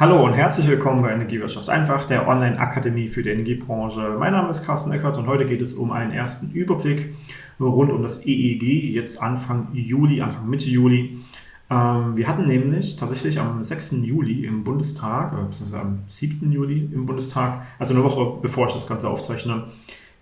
Hallo und herzlich willkommen bei Energiewirtschaft einfach, der Online-Akademie für die Energiebranche. Mein Name ist Carsten Eckert und heute geht es um einen ersten Überblick rund um das EEG, jetzt Anfang Juli, Anfang Mitte Juli. Ähm, wir hatten nämlich tatsächlich am 6. Juli im Bundestag, äh, beziehungsweise am 7. Juli im Bundestag, also eine Woche bevor ich das Ganze aufzeichne,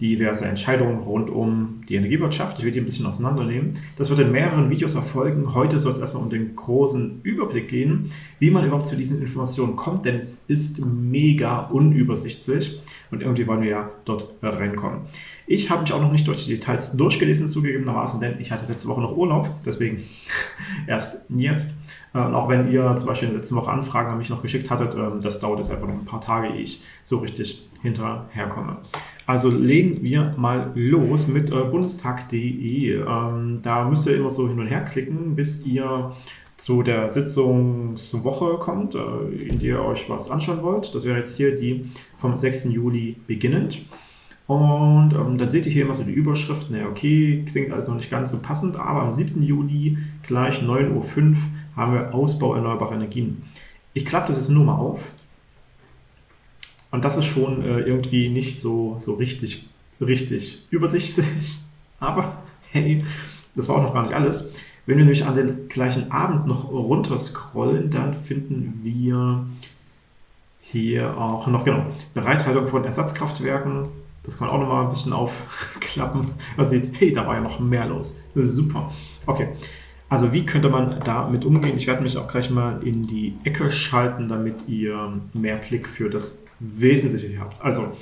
diverse Entscheidungen rund um die Energiewirtschaft. Ich will die ein bisschen auseinandernehmen. Das wird in mehreren Videos erfolgen. Heute soll es erstmal um den großen Überblick gehen, wie man überhaupt zu diesen Informationen kommt, denn es ist mega unübersichtlich und irgendwie wollen wir ja dort reinkommen. Ich habe mich auch noch nicht durch die Details durchgelesen, zugegebenermaßen, denn ich hatte letzte Woche noch Urlaub, deswegen erst jetzt. Und ähm, auch wenn ihr zum Beispiel in der letzten Woche Anfragen an mich noch geschickt hattet, ähm, das dauert jetzt einfach noch ein paar Tage, ehe ich so richtig hinterherkomme. Also legen wir mal los mit äh, bundestag.de. Ähm, da müsst ihr immer so hin und her klicken, bis ihr zu der Sitzungswoche kommt, äh, in der ihr euch was anschauen wollt. Das wäre jetzt hier die vom 6. Juli beginnend. Und ähm, dann seht ihr hier immer so die Überschriften. Ja, okay, klingt also noch nicht ganz so passend, aber am 7. Juli gleich 9.05 Uhr haben wir Ausbau erneuerbarer Energien. Ich klappe das jetzt nur mal auf und das ist schon äh, irgendwie nicht so, so richtig, richtig übersichtlich. Aber hey, das war auch noch gar nicht alles. Wenn wir nämlich an den gleichen Abend noch runter scrollen, dann finden wir hier auch noch, genau, Bereithaltung von Ersatzkraftwerken. Das kann man auch noch mal ein bisschen aufklappen. Man sieht, hey, da war ja noch mehr los. Super. Okay. Also wie könnte man damit umgehen? Ich werde mich auch gleich mal in die Ecke schalten, damit ihr mehr Blick für das Wesentliche hier habt. Also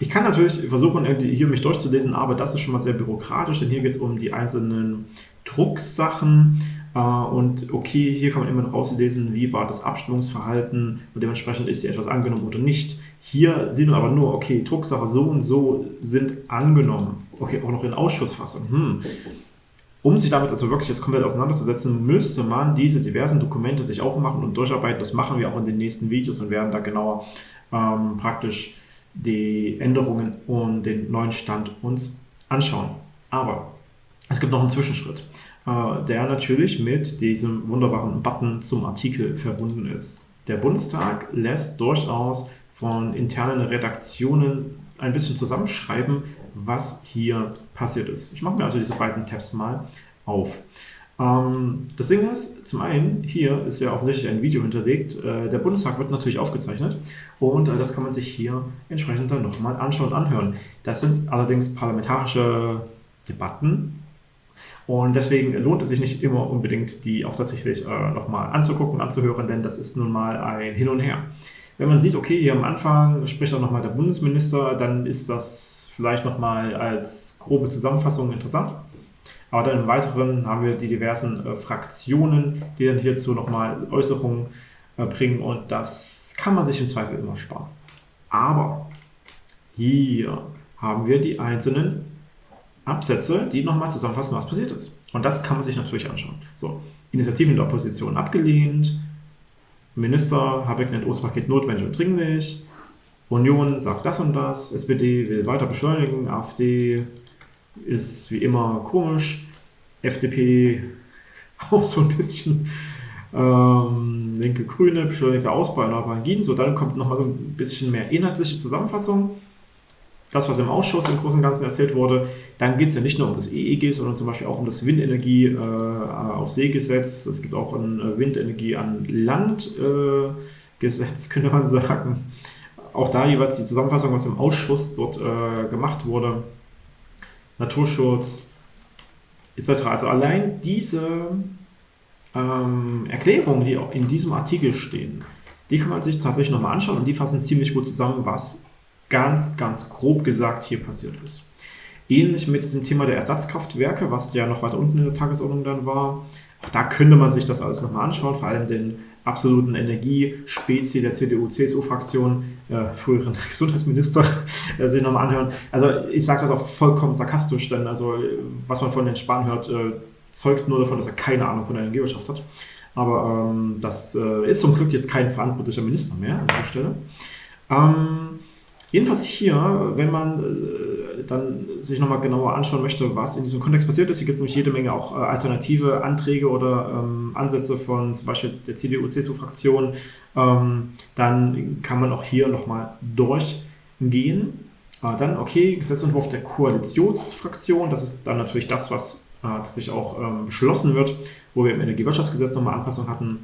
ich kann natürlich versuchen, hier mich durchzulesen, aber das ist schon mal sehr bürokratisch, denn hier geht es um die einzelnen Drucksachen äh, und okay, hier kann man immer rauslesen, wie war das Abstimmungsverhalten und dementsprechend ist hier etwas angenommen oder nicht. Hier sieht man aber nur, okay, Drucksache so und so sind angenommen. Okay, auch noch in Ausschussfassung. Hm. Um sich damit also wirklich jetzt komplett auseinanderzusetzen, müsste man diese diversen Dokumente sich aufmachen und durcharbeiten. Das machen wir auch in den nächsten Videos und werden da genauer ähm, praktisch die Änderungen und den neuen Stand uns anschauen. Aber es gibt noch einen Zwischenschritt, äh, der natürlich mit diesem wunderbaren Button zum Artikel verbunden ist. Der Bundestag lässt durchaus von internen Redaktionen ein bisschen zusammenschreiben, was hier passiert ist. Ich mache mir also diese beiden Tabs mal auf. Ähm, das Ding ist, zum einen, hier ist ja offensichtlich ein Video hinterlegt. Äh, der Bundestag wird natürlich aufgezeichnet und äh, das kann man sich hier entsprechend dann nochmal anschauen und anhören. Das sind allerdings parlamentarische Debatten und deswegen lohnt es sich nicht immer unbedingt, die auch tatsächlich äh, nochmal anzugucken, anzuhören, denn das ist nun mal ein Hin und Her. Wenn man sieht, okay, hier am Anfang spricht auch nochmal der Bundesminister, dann ist das vielleicht nochmal als grobe Zusammenfassung interessant. Aber dann im Weiteren haben wir die diversen äh, Fraktionen, die dann hierzu nochmal Äußerungen äh, bringen und das kann man sich im Zweifel immer sparen. Aber hier haben wir die einzelnen Absätze, die nochmal zusammenfassen, was passiert ist. Und das kann man sich natürlich anschauen. So, Initiativen der Opposition abgelehnt, Minister Habeck nennt Ostpaket notwendig und dringlich, Union sagt das und das, SPD will weiter beschleunigen, AfD ist wie immer komisch, FDP auch so ein bisschen, ähm, linke Grüne, beschleunigter Ausbau erneuerbarer Energien, so dann kommt nochmal ein bisschen mehr inhaltliche Zusammenfassung das, was im Ausschuss im Großen und Ganzen erzählt wurde, dann geht es ja nicht nur um das EEG, sondern zum Beispiel auch um das Windenergie äh, auf See-Gesetz. Es gibt auch ein äh, Windenergie an Land-Gesetz, äh, könnte man sagen. Auch da jeweils die Zusammenfassung, was im Ausschuss dort äh, gemacht wurde. Naturschutz etc. Also allein diese ähm, Erklärungen, die auch in diesem Artikel stehen, die kann man sich tatsächlich nochmal anschauen und die fassen ziemlich gut zusammen, was ganz, ganz grob gesagt hier passiert ist. Ähnlich mit diesem Thema der Ersatzkraftwerke, was ja noch weiter unten in der Tagesordnung dann war. Auch da könnte man sich das alles nochmal anschauen, vor allem den absoluten Energiespezi der CDU-CSU-Fraktion, äh, früheren Gesundheitsminister, äh, sich nochmal anhören. Also ich sage das auch vollkommen sarkastisch, denn also was man von den Spahn hört, äh, zeugt nur davon, dass er keine Ahnung von der Energiewirtschaft hat. Aber ähm, das äh, ist zum Glück jetzt kein verantwortlicher Minister mehr an dieser Stelle. Ähm, Jedenfalls hier, wenn man äh, dann sich nochmal genauer anschauen möchte, was in diesem Kontext passiert ist, hier gibt es nämlich jede Menge auch äh, alternative Anträge oder ähm, Ansätze von zum Beispiel der CDU-CSU-Fraktion, ähm, dann kann man auch hier nochmal durchgehen. Äh, dann, okay, Gesetzentwurf der Koalitionsfraktion, das ist dann natürlich das, was äh, tatsächlich auch ähm, beschlossen wird, wo wir im Energiewirtschaftsgesetz nochmal Anpassungen hatten.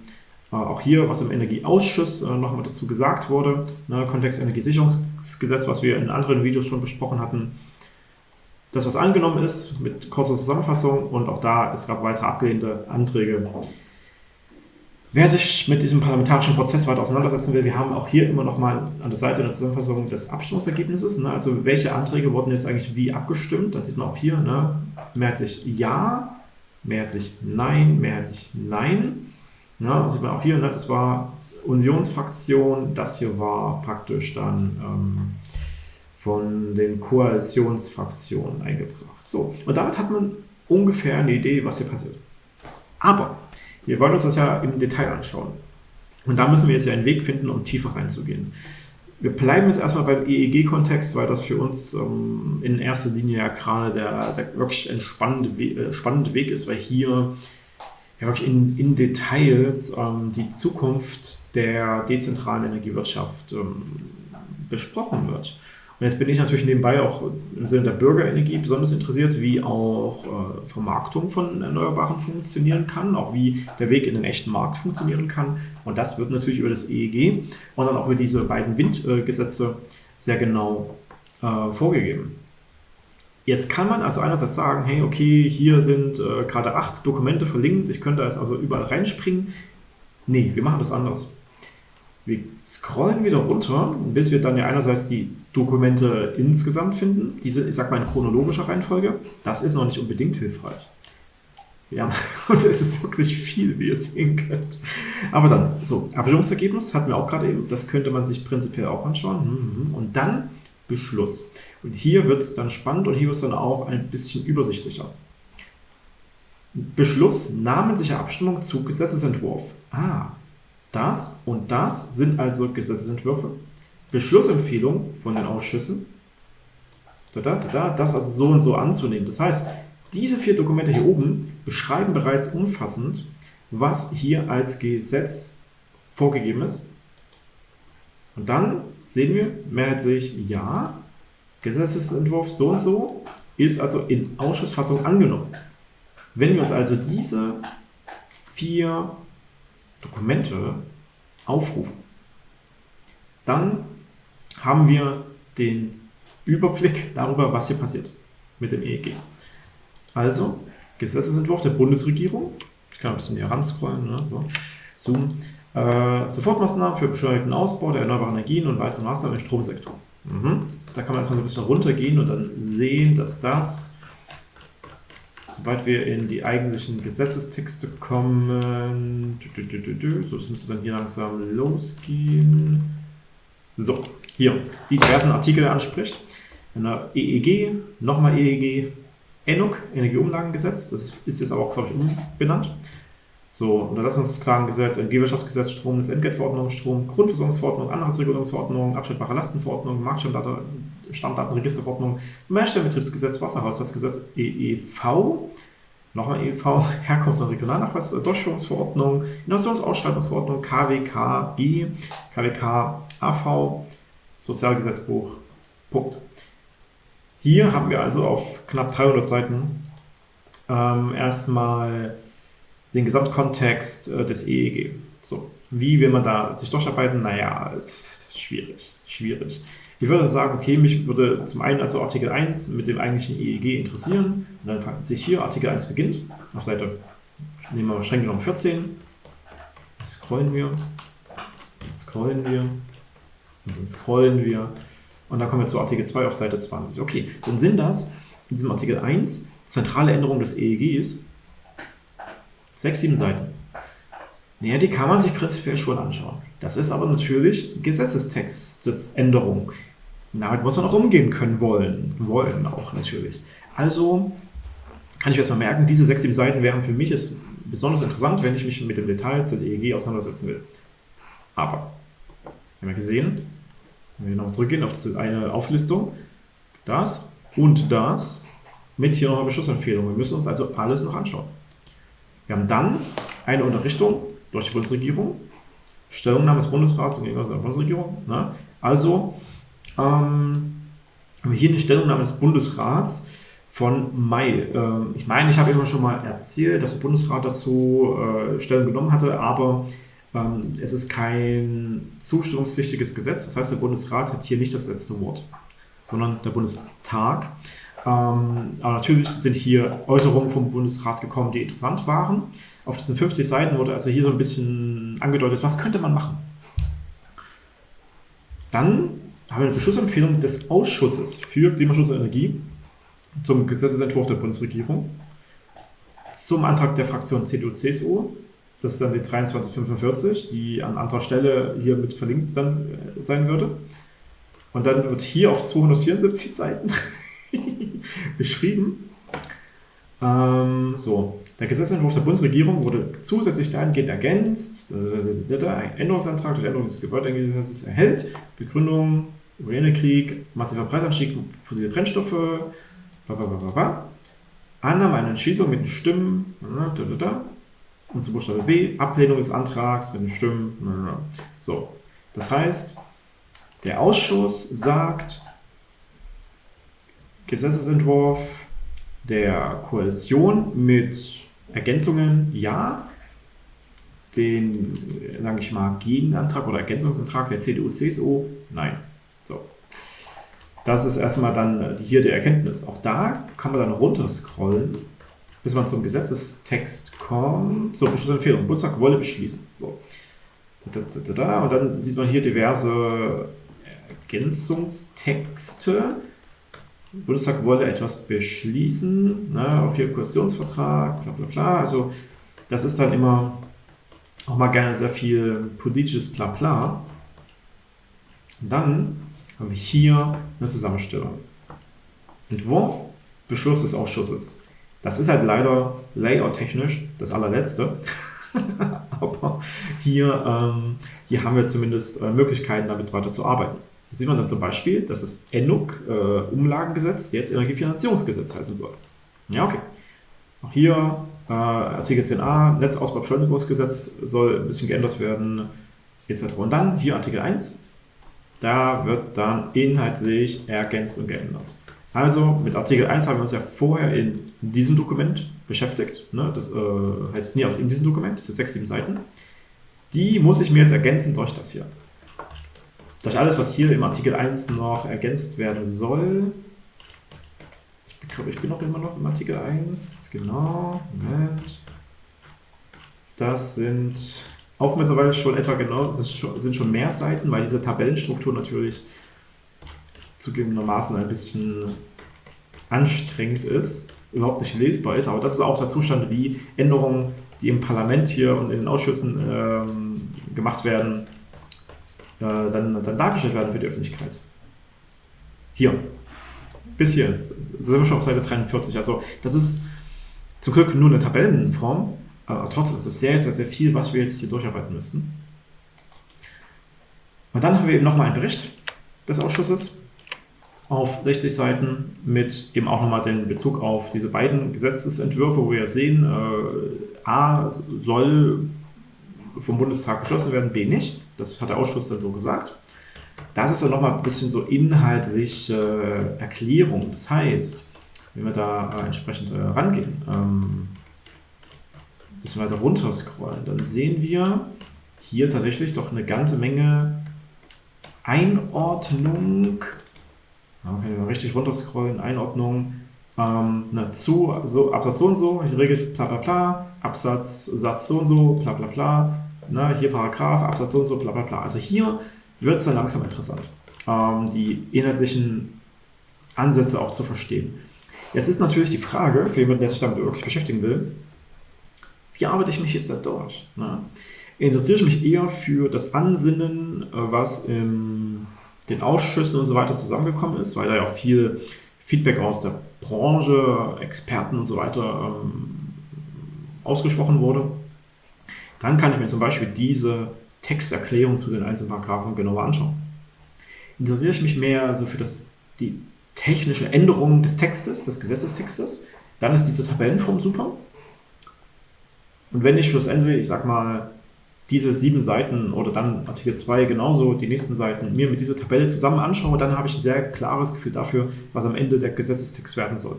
Äh, auch hier, was im Energieausschuss äh, nochmal dazu gesagt wurde, ne, Kontext Energiesicherungsgesetz, was wir in anderen Videos schon besprochen hatten. Das, was angenommen ist, mit kurzer Zusammenfassung und auch da, es gab weitere abgelehnte Anträge. Wer sich mit diesem parlamentarischen Prozess weiter auseinandersetzen will, wir haben auch hier immer noch mal an der Seite eine Zusammenfassung des Abstimmungsergebnisses. Ne? Also welche Anträge wurden jetzt eigentlich wie abgestimmt? Dann sieht man auch hier, ne? mehrheitlich Ja, mehrheitlich Nein, mehrheitlich Nein. Ja, sieht man auch hier, ne, das war Unionsfraktion, das hier war praktisch dann ähm, von den Koalitionsfraktionen eingebracht. So, und damit hat man ungefähr eine Idee, was hier passiert. Aber wir wollen uns das ja im Detail anschauen. Und da müssen wir jetzt ja einen Weg finden, um tiefer reinzugehen. Wir bleiben jetzt erstmal beim EEG-Kontext, weil das für uns ähm, in erster Linie ja gerade der, der wirklich entspannende We äh, spannende Weg ist, weil hier ja, wirklich in, in Details ähm, die Zukunft der dezentralen Energiewirtschaft ähm, besprochen wird. Und jetzt bin ich natürlich nebenbei auch im Sinne der Bürgerenergie besonders interessiert, wie auch äh, Vermarktung von Erneuerbaren funktionieren kann, auch wie der Weg in den echten Markt funktionieren kann. Und das wird natürlich über das EEG und dann auch über diese beiden Windgesetze sehr genau äh, vorgegeben. Jetzt kann man also einerseits sagen, hey, okay, hier sind äh, gerade acht Dokumente verlinkt, ich könnte also überall reinspringen. Nee, wir machen das anders. Wir scrollen wieder runter, bis wir dann ja einerseits die Dokumente insgesamt finden. Diese, ich sag mal, in chronologischer Reihenfolge. Das ist noch nicht unbedingt hilfreich. Ja, und es ist wirklich viel, wie ihr sehen könnt. Aber dann, so, Abstimmungsergebnis hatten wir auch gerade eben. Das könnte man sich prinzipiell auch anschauen. Mhm. Und dann Beschluss. Und hier wird es dann spannend und hier wird es dann auch ein bisschen übersichtlicher. Beschluss, namentliche Abstimmung zu Gesetzesentwurf. Ah, das und das sind also Gesetzesentwürfe. Beschlussempfehlung von den Ausschüssen. Da, da, da, das also so und so anzunehmen. Das heißt, diese vier Dokumente hier oben beschreiben bereits umfassend, was hier als Gesetz vorgegeben ist. Und dann sehen wir mehrheitlich ja, Gesetzesentwurf so und so ist also in Ausschussfassung angenommen. Wenn wir uns also diese vier Dokumente aufrufen, dann haben wir den Überblick darüber, was hier passiert mit dem EEG. Also, Gesetzesentwurf der Bundesregierung. Ich kann ein bisschen hier ranscrollen, ne? so. Zoom. Äh, Sofortmaßnahmen für beschleunigten Ausbau der erneuerbaren Energien und weitere Maßnahmen im Stromsektor. Mhm. Da kann man erstmal so ein bisschen runtergehen und dann sehen, dass das, sobald wir in die eigentlichen Gesetzestexte kommen, so müsste dann hier langsam losgehen. So, hier, die diversen Artikel anspricht. In der EEG, nochmal EEG, ENUG, Energieumlagengesetz, das ist jetzt aber auch, glaube ich, umbenannt. So, Unterlassungsklagengesetz, Energiewirtschaftsgesetz, Stromnetzentgeltverordnung, Strom, Grundversorgungsverordnung, Anhaltsregulierungsverordnung, abschnittbare Lastenverordnung, Marktstammdatenregisterverordnung, Mehrstellenbetriebsgesetz, Wasserhaushaltsgesetz, EEV, nochmal EEV, Herkunfts- und Regionalnachweis, Durchführungsverordnung, Innovationsausschreibungsverordnung, KWKG, KWK AV, Sozialgesetzbuch, Punkt. Hier haben wir also auf knapp 300 Seiten ähm, erstmal den Gesamtkontext äh, des EEG. So, wie will man da sich durcharbeiten? Naja, es ist schwierig, schwierig. Ich würde sagen, okay, mich würde zum einen also Artikel 1 mit dem eigentlichen EEG interessieren. Und dann fragt sich hier, Artikel 1 beginnt, auf Seite, nehmen wir streng genommen 14. Scrollen wir, scrollen wir, und dann scrollen wir. Und dann kommen wir zu Artikel 2 auf Seite 20. Okay, dann sind das in diesem Artikel 1 zentrale Änderungen des EEGs Sechs, sieben Seiten. Naja, die kann man sich prinzipiell schon anschauen. Das ist aber natürlich Gesetzestextesänderung. Damit muss man auch umgehen können wollen. Wollen auch natürlich. Also kann ich mir erstmal merken, diese sechs, sieben Seiten wären für mich es besonders interessant, wenn ich mich mit dem Detail des EEG auseinandersetzen will. Aber, wir haben ja gesehen, wenn wir nochmal zurückgehen auf diese eine Auflistung, das und das mit hier noch Beschlussempfehlungen. Wir müssen uns also alles noch anschauen. Wir haben dann eine Unterrichtung durch die Bundesregierung, Stellungnahme des Bundesrats und gegenüber der Bundesregierung. Ne? Also ähm, haben wir hier eine Stellungnahme des Bundesrats von Mai. Ähm, ich meine, ich habe immer schon mal erzählt, dass der Bundesrat dazu äh, Stellung genommen hatte, aber ähm, es ist kein zustimmungspflichtiges Gesetz. Das heißt, der Bundesrat hat hier nicht das letzte Wort, sondern der Bundestag. Ähm, aber natürlich sind hier Äußerungen vom Bundesrat gekommen, die interessant waren. Auf diesen 50 Seiten wurde also hier so ein bisschen angedeutet, was könnte man machen. Dann haben wir eine Beschlussempfehlung des Ausschusses für Klimaschutz und Energie zum Gesetzesentwurf der Bundesregierung, zum Antrag der Fraktion CDU-CSU, das ist dann die 2345, die an anderer Stelle hier mit verlinkt dann äh, sein würde. Und dann wird hier auf 274 Seiten beschrieben, ähm, so, der Gesetzentwurf der Bundesregierung wurde zusätzlich dahingehend ergänzt, ein Änderungsantrag des Änderungsgebäudegesetzes erhält, Begründung, Ukraine-Krieg, massiver Preisanstieg, fossile Brennstoffe, bla bla bla bla. Annahme einer Entschließung mit den Stimmen, und zu Buchstabe B, Ablehnung des Antrags mit den Stimmen, so. Das heißt, der Ausschuss sagt, Gesetzesentwurf der Koalition mit Ergänzungen ja, den, sage ich mal, Gegenantrag oder Ergänzungsantrag der CDU-CSU, nein. So. Das ist erstmal dann hier die Erkenntnis. Auch da kann man dann runterscrollen, bis man zum Gesetzestext kommt, zur Beschlussempfehlung. Bundestag wolle beschließen. So. Und dann sieht man hier diverse Ergänzungstexte. Der Bundestag wolle etwas beschließen, ne, auch hier Koalitionsvertrag, bla bla bla. Also das ist dann immer auch mal gerne sehr viel politisches Blabla. Und dann haben wir hier eine Zusammenstellung. Entwurf, Beschluss des Ausschusses. Das ist halt leider layout-technisch das allerletzte. Aber hier, ähm, hier haben wir zumindest äh, Möglichkeiten, damit weiter zu arbeiten. Sieht man dann zum Beispiel, dass das ENUG, äh, Umlagengesetz, jetzt Energiefinanzierungsgesetz heißen soll. Ja, okay. Auch hier äh, Artikel 10a, Netzausbaubeschleunigungsgesetz soll ein bisschen geändert werden, etc. Und dann hier Artikel 1, da wird dann inhaltlich ergänzt und geändert. Also mit Artikel 1 haben wir uns ja vorher in diesem Dokument beschäftigt. Ne? Das, äh, halt, nee, in diesem Dokument, das sind 6, 7 Seiten. Die muss ich mir jetzt ergänzen durch das hier durch alles, was hier im Artikel 1 noch ergänzt werden soll. Ich glaube, ich bin auch immer noch im Artikel 1. Genau, Moment. Das sind auch mittlerweile schon etwa genau, das sind schon mehr Seiten, weil diese Tabellenstruktur natürlich zugegebenermaßen ein bisschen anstrengend ist, überhaupt nicht lesbar ist. Aber das ist auch der Zustand, wie Änderungen, die im Parlament hier und in den Ausschüssen ähm, gemacht werden, dann, dann dargestellt werden für die Öffentlichkeit. Hier. Bis hier. sind wir schon auf Seite 43. Also das ist zum Glück nur eine Tabellenform, aber trotzdem ist es sehr, sehr, sehr viel, was wir jetzt hier durcharbeiten müssten. Und dann haben wir eben nochmal einen Bericht des Ausschusses auf 60 Seiten mit eben auch nochmal den Bezug auf diese beiden Gesetzesentwürfe, wo wir sehen, äh, A soll vom Bundestag beschlossen werden, B nicht. Das hat der Ausschuss dann so gesagt. Das ist dann nochmal ein bisschen so inhaltliche Erklärung. Das heißt, wenn wir da äh, entsprechend äh, rangehen, ähm, ein bisschen weiter runter scrollen, dann sehen wir hier tatsächlich doch eine ganze Menge Einordnung. Da ich mal richtig runter scrollen. Einordnung ähm, na, zu, so, Absatz so und so, regel bla bla bla, Absatz, Satz so und so, bla bla bla, ne, hier Paragraph, Absatz und so, bla bla bla. Also hier wird es dann langsam interessant, ähm, die inhaltlichen Ansätze auch zu verstehen. Jetzt ist natürlich die Frage, für jemanden, der sich damit wirklich beschäftigen will, wie arbeite ich mich jetzt da durch? Ne? Interessiere ich mich eher für das Ansinnen, äh, was in den Ausschüssen und so weiter zusammengekommen ist, weil da ja auch viel Feedback aus der Branche, Experten und so weiter ähm, ausgesprochen wurde. Dann kann ich mir zum Beispiel diese Texterklärung zu den einzelnen Paragraphen genauer anschauen. Interessiere ich mich mehr also für das, die technische Änderung des Textes, des Gesetzestextes, dann ist diese Tabellenform super. Und wenn ich schlussendlich, ich sag mal, diese sieben Seiten oder dann Artikel 2 genauso die nächsten Seiten mir mit dieser Tabelle zusammen anschaue, dann habe ich ein sehr klares Gefühl dafür, was am Ende der Gesetzestext werden soll.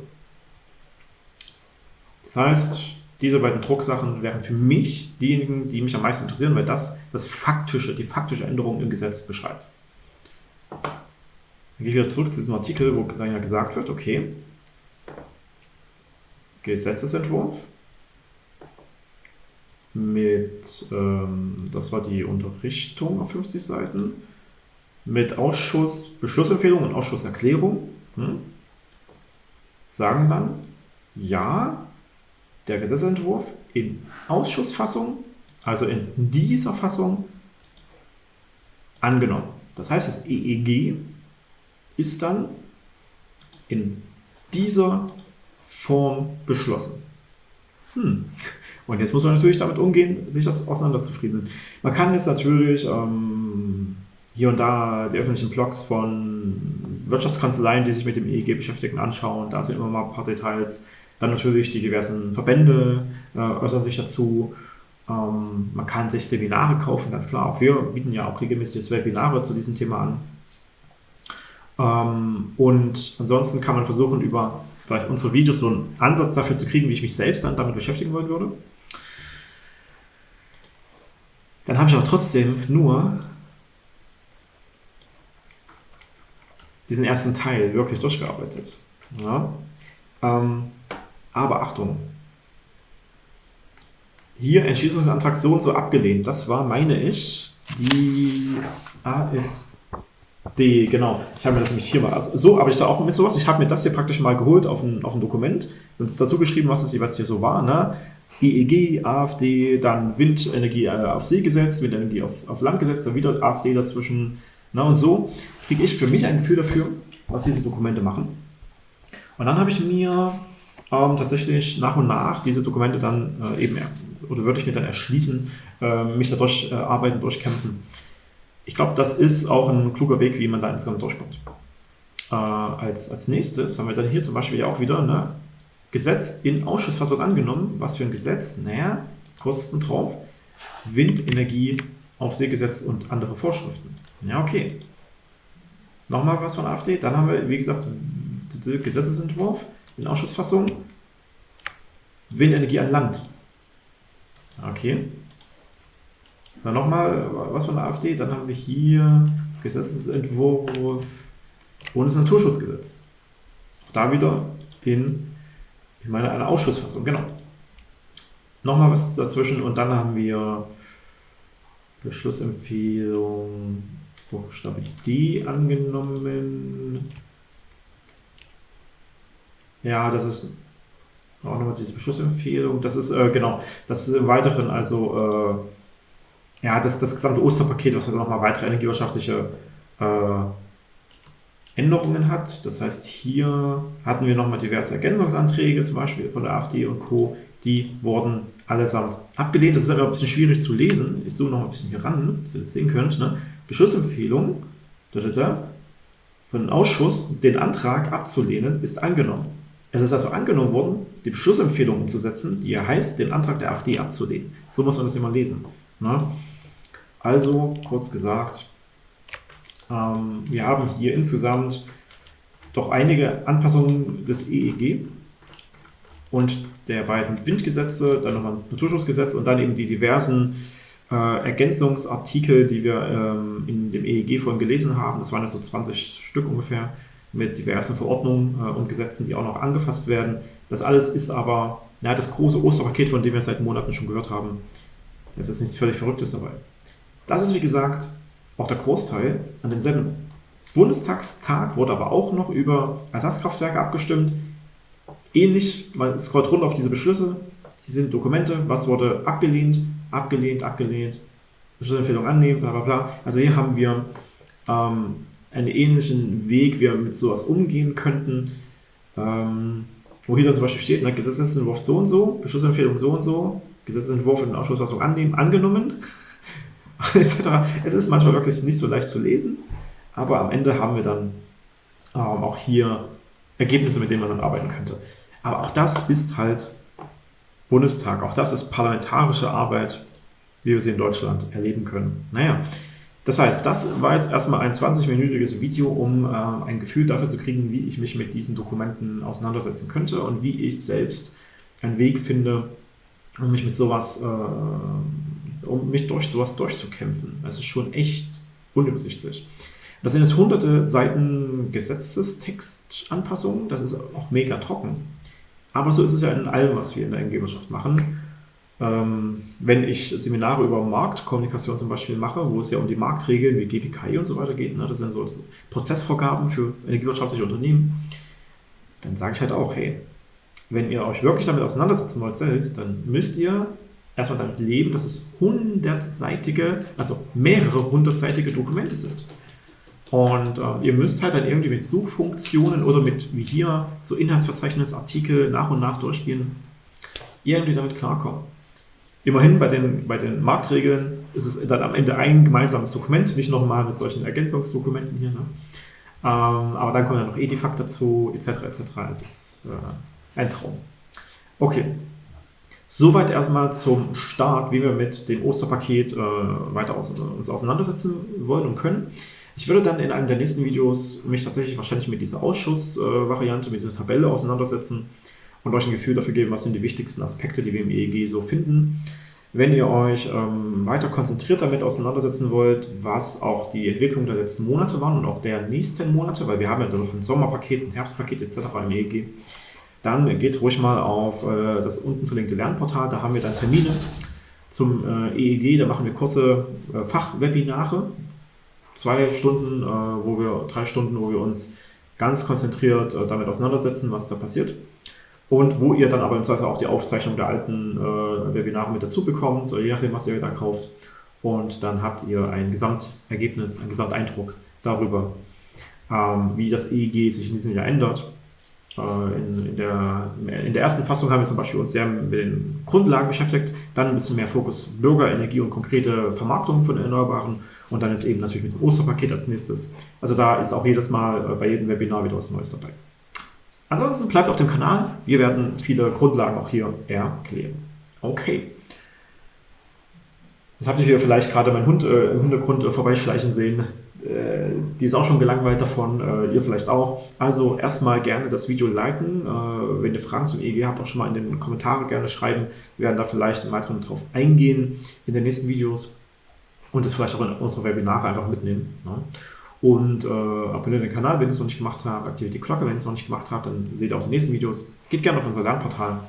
Das heißt, diese beiden Drucksachen wären für mich diejenigen, die mich am meisten interessieren, weil das das faktische, die faktische Änderung im Gesetz beschreibt. Dann gehe ich wieder zurück zu diesem Artikel, wo dann ja gesagt wird, okay, Gesetzesentwurf mit, ähm, das war die Unterrichtung auf 50 Seiten, mit Ausschuss, Beschlussempfehlung und Ausschusserklärung, hm, sagen dann, ja, der Gesetzentwurf in Ausschussfassung, also in dieser Fassung, angenommen. Das heißt, das EEG ist dann in dieser Form beschlossen. Hm. Und jetzt muss man natürlich damit umgehen, sich das auseinanderzufriedeln. Man kann jetzt natürlich ähm, hier und da die öffentlichen Blogs von Wirtschaftskanzleien, die sich mit dem EEG beschäftigen, anschauen. Da sind immer mal ein paar Details. Dann natürlich die diversen Verbände äh, äußern sich dazu. Ähm, man kann sich Seminare kaufen, ganz klar. Auch wir bieten ja auch regelmäßig Webinare zu diesem Thema an. Ähm, und ansonsten kann man versuchen, über vielleicht unsere Videos so einen Ansatz dafür zu kriegen, wie ich mich selbst dann damit beschäftigen wollen würde. Dann habe ich auch trotzdem nur diesen ersten Teil wirklich durchgearbeitet. Ja? Ähm, aber Achtung, hier Entschließungsantrag so und so abgelehnt. Das war, meine ich, die AfD, genau. Ich habe mir das nämlich hier mal, also so arbeite ich da auch mit sowas. Ich habe mir das hier praktisch mal geholt auf ein, auf ein Dokument dazu geschrieben, was das jeweils hier so war. Ne? EEG, AfD, dann Windenergie äh, auf See gesetzt, Windenergie auf, auf Land gesetzt, dann wieder AfD dazwischen. Ne? Und so kriege ich für mich ein Gefühl dafür, was diese Dokumente machen. Und dann habe ich mir ähm, tatsächlich nach und nach diese Dokumente dann äh, eben, oder würde ich mir dann erschließen, äh, mich dadurch äh, arbeiten, durchkämpfen. Ich glaube, das ist auch ein kluger Weg, wie man da insgesamt durchkommt. Äh, als, als nächstes haben wir dann hier zum Beispiel ja auch wieder ne, Gesetz in Ausschussfassung angenommen. Was für ein Gesetz? Naja, Kosten drauf. Windenergie, Aufsehgesetz und andere Vorschriften. Ja, okay. Nochmal was von AfD. Dann haben wir, wie gesagt, Gesetzesentwurf in Ausschussfassung. Windenergie an Land. Okay. Dann nochmal was von der AfD. Dann haben wir hier Gesetzesentwurf Bundesnaturschutzgesetz. Auch da wieder in, ich meine, eine Ausschussfassung. Genau. Nochmal was dazwischen und dann haben wir Beschlussempfehlung Buchstabe D angenommen. Ja, das ist auch nochmal diese Beschlussempfehlung. Das ist, äh, genau, das ist im Weiteren, also, äh, ja, das, das gesamte Osterpaket, was nochmal weitere energiewirtschaftliche äh, Änderungen hat. Das heißt, hier hatten wir nochmal diverse Ergänzungsanträge, zum Beispiel von der AfD und Co. Die wurden allesamt abgelehnt. Das ist aber ein bisschen schwierig zu lesen. Ich zoome noch ein bisschen hier ran, dass ihr das sehen könnt. Ne? Beschlussempfehlung da, da, da, von dem Ausschuss, den Antrag abzulehnen, ist angenommen. Es ist also angenommen worden, die Beschlussempfehlung umzusetzen, die ja heißt, den Antrag der AfD abzulehnen. So muss man das immer lesen. Ne? Also, kurz gesagt, ähm, wir haben hier insgesamt doch einige Anpassungen des EEG und der beiden Windgesetze, dann nochmal ein Naturschutzgesetz und dann eben die diversen äh, Ergänzungsartikel, die wir ähm, in dem EEG vorhin gelesen haben. Das waren ja so 20 Stück ungefähr mit diversen Verordnungen äh, und Gesetzen, die auch noch angefasst werden. Das alles ist aber ja, das große Osterpaket, von dem wir seit Monaten schon gehört haben. Da ist nichts völlig Verrücktes dabei. Das ist, wie gesagt, auch der Großteil. An demselben Bundestagstag wurde aber auch noch über Ersatzkraftwerke abgestimmt. Ähnlich, man scrollt runter auf diese Beschlüsse. Hier sind Dokumente, was wurde abgelehnt, abgelehnt, abgelehnt, Beschlussempfehlung annehmen, bla bla bla. Also hier haben wir ähm, einen ähnlichen Weg, wie wir mit sowas umgehen könnten. Ähm, wo hier dann zum Beispiel steht, ne, Gesetzentwurf so und so, Beschlussempfehlung so und so, Gesetzentwurf in der Ausschussfassung annehmen, angenommen, etc. Es ist manchmal wirklich nicht so leicht zu lesen, aber am Ende haben wir dann ähm, auch hier Ergebnisse, mit denen man dann arbeiten könnte. Aber auch das ist halt Bundestag, auch das ist parlamentarische Arbeit, wie wir sie in Deutschland erleben können. Naja, das heißt, das war jetzt erstmal ein 20-minütiges Video, um äh, ein Gefühl dafür zu kriegen, wie ich mich mit diesen Dokumenten auseinandersetzen könnte und wie ich selbst einen Weg finde, um mich mit sowas, äh, um mich durch sowas durchzukämpfen. Es ist schon echt unübersichtlich. Das sind jetzt hunderte Seiten Gesetzestextanpassungen, das ist auch mega trocken. Aber so ist es ja in allem, was wir in der NG-Wirtschaft machen. Ähm, wenn ich Seminare über Marktkommunikation zum Beispiel mache, wo es ja um die Marktregeln wie GPKI und so weiter geht, ne, das sind so Prozessvorgaben für energiewirtschaftliche Unternehmen, dann sage ich halt auch, hey, wenn ihr euch wirklich damit auseinandersetzen wollt selbst, dann müsst ihr erstmal damit leben, dass es hundertseitige, also mehrere hundertseitige Dokumente sind. Und äh, ihr müsst halt dann irgendwie mit Suchfunktionen oder mit, wie hier, so Inhaltsverzeichnisartikel nach und nach durchgehen, irgendwie damit klarkommen. Immerhin bei den, bei den Marktregeln ist es dann am Ende ein gemeinsames Dokument, nicht nochmal mit solchen Ergänzungsdokumenten hier. Ne? Ähm, aber dann kommen ja noch Edifact dazu, etc. etc. Es ist äh, ein Traum. Okay, Soweit erstmal zum Start, wie wir mit dem Osterpaket äh, weiter aus, uns auseinandersetzen wollen und können. Ich würde dann in einem der nächsten Videos mich tatsächlich wahrscheinlich mit dieser Ausschussvariante, äh, mit dieser Tabelle auseinandersetzen und euch ein Gefühl dafür geben, was sind die wichtigsten Aspekte, die wir im EEG so finden. Wenn ihr euch ähm, weiter konzentriert damit auseinandersetzen wollt, was auch die Entwicklung der letzten Monate waren und auch der nächsten Monate, weil wir haben ja noch ein Sommerpaket, ein Herbstpaket etc. im EEG, dann geht ruhig mal auf äh, das unten verlinkte Lernportal, da haben wir dann Termine zum äh, EEG, da machen wir kurze äh, Fachwebinare, zwei Stunden, äh, wo wir, drei Stunden, wo wir uns ganz konzentriert äh, damit auseinandersetzen, was da passiert. Und wo ihr dann aber im Zweifel auch die Aufzeichnung der alten äh, Webinare mit dazu bekommt, je nachdem, was ihr da kauft. Und dann habt ihr ein Gesamtergebnis, einen Gesamteindruck darüber, ähm, wie das EEG sich in diesem Jahr ändert äh, in, in, der, in der ersten Fassung haben wir zum Beispiel uns sehr mit den Grundlagen beschäftigt, dann ein bisschen mehr Fokus Bürgerenergie und konkrete Vermarktung von Erneuerbaren und dann ist eben natürlich mit dem Osterpaket als nächstes. Also da ist auch jedes Mal äh, bei jedem Webinar wieder was Neues dabei. Ansonsten bleibt auf dem Kanal, wir werden viele Grundlagen auch hier erklären. Okay. Jetzt habt ihr vielleicht gerade meinen Hund äh, im Hintergrund äh, vorbeischleichen sehen. Äh, die ist auch schon gelangweilt davon, äh, ihr vielleicht auch. Also erstmal gerne das Video liken. Äh, wenn ihr Fragen zum EEG habt, auch schon mal in den Kommentaren gerne schreiben. Wir werden da vielleicht im Weiteren drauf eingehen in den nächsten Videos und das vielleicht auch in unsere Webinare einfach mitnehmen. Ne? Und äh, abonniert den Kanal, wenn ihr es noch nicht gemacht habt, aktiviert die Glocke, wenn ihr es noch nicht gemacht habt, dann seht ihr auch die nächsten Videos. Geht gerne auf unser Lernportal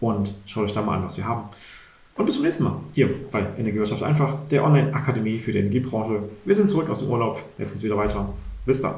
und schaut euch da mal an, was wir haben. Und bis zum nächsten Mal hier bei Energiewirtschaft einfach, der Online-Akademie für die Energiebranche. Wir sind zurück aus dem Urlaub. Jetzt geht es wieder weiter. Bis dann.